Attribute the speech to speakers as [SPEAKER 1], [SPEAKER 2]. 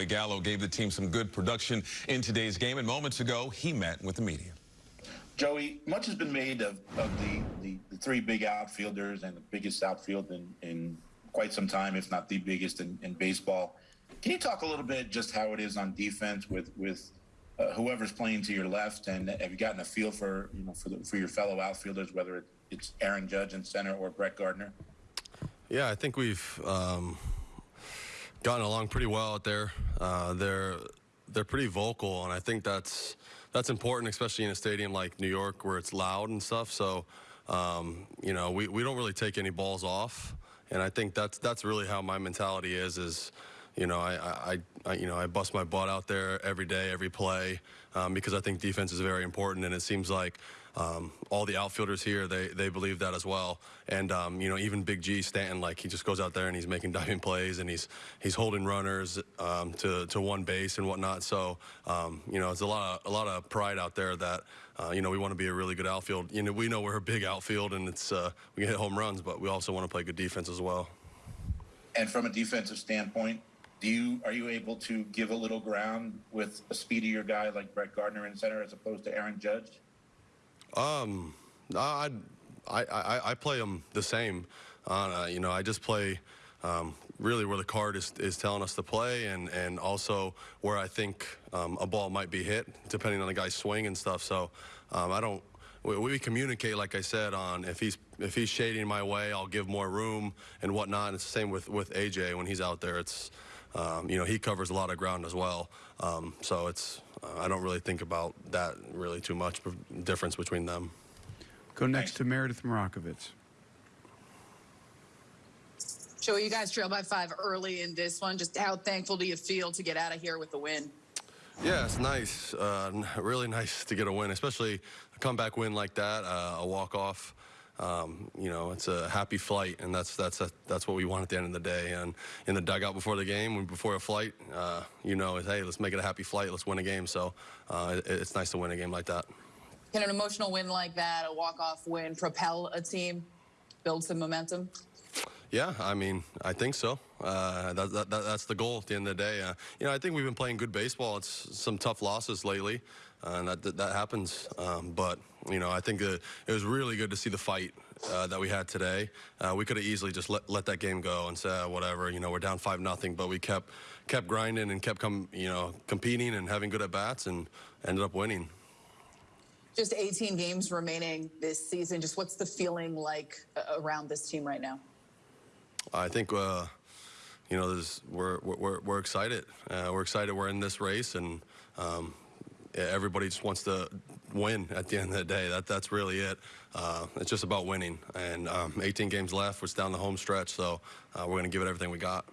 [SPEAKER 1] Joey Gallo gave the team some good production in today's game, and moments ago, he met with the media.
[SPEAKER 2] Joey, much has been made of, of the, the, the three big outfielders and the biggest outfield in, in quite some time, if not the biggest in, in baseball. Can you talk a little bit just how it is on defense with with uh, whoever's playing to your left, and have you gotten a feel for you know for the, for your fellow outfielders, whether it's Aaron Judge in center or Brett Gardner?
[SPEAKER 3] Yeah, I think we've um, gotten along pretty well out there. Uh, they're they're pretty vocal, and I think that's that's important, especially in a stadium like New York where it's loud and stuff. So, um, you know, we, we don't really take any balls off, and I think that's that's really how my mentality is. Is you know, I, I, I, you know, I bust my butt out there every day, every play, um, because I think defense is very important, and it seems like um, all the outfielders here they they believe that as well. And um, you know, even Big G Stanton, like he just goes out there and he's making diving plays and he's he's holding runners um, to to one base and whatnot. So um, you know, it's a lot of a lot of pride out there that. Uh, you know, we want to be a really good outfield. You know, we know we're a big outfield, and it's uh, we can hit home runs, but we also want to play good defense as well.
[SPEAKER 2] And from a defensive standpoint, do you are you able to give a little ground with a speedier guy like Brett Gardner in center as opposed to Aaron Judge?
[SPEAKER 3] Um, I I I, play them the same. Uh, you know, I just play. Um, really where the card is, is telling us to play and, and also where I think um, a ball might be hit depending on the guy's swing and stuff. So um, I don't, we, we, communicate, like I said, on if he's if he's shading my way, I'll give more room and whatnot. It's the same with, with AJ when he's out there. It's um, you know, he covers a lot of ground as well. Um, so it's, uh, I don't really think about that really too much difference between them.
[SPEAKER 4] Go next to Meredith Marakovits.
[SPEAKER 5] Joey, you guys trailed by five early in this one. Just how thankful do you feel to get out of here with the win?
[SPEAKER 3] Yeah, it's nice. Uh, really nice to get a win, especially a comeback win like that, uh, a walk-off um, you know, it's a happy flight, and that's that's a, that's what we want at the end of the day. And in the dugout before the game, before a flight, uh, you know, hey, let's make it a happy flight, let's win a game. So uh, it, it's nice to win a game like that.
[SPEAKER 5] Can an emotional win like that, a walk-off win, propel a team, build some momentum?
[SPEAKER 3] Yeah, I mean, I think so. Uh, that, that, that's the goal at the end of the day. Uh, you know, I think we've been playing good baseball. It's some tough losses lately, uh, and that, that happens. Um, but, you know, I think it was really good to see the fight uh, that we had today. Uh, we could have easily just let, let that game go and say, whatever, you know, we're down 5 nothing, but we kept kept grinding and kept, com you know, competing and having good at-bats and ended up winning.
[SPEAKER 5] Just 18 games remaining this season. Just what's the feeling like uh, around this team right now?
[SPEAKER 3] I think uh, you know we're, we're we're excited. Uh, we're excited. We're in this race, and um, everybody just wants to win at the end of the day. That that's really it. Uh, it's just about winning. And um, 18 games left. We're down the home stretch, so uh, we're going to give it everything we got.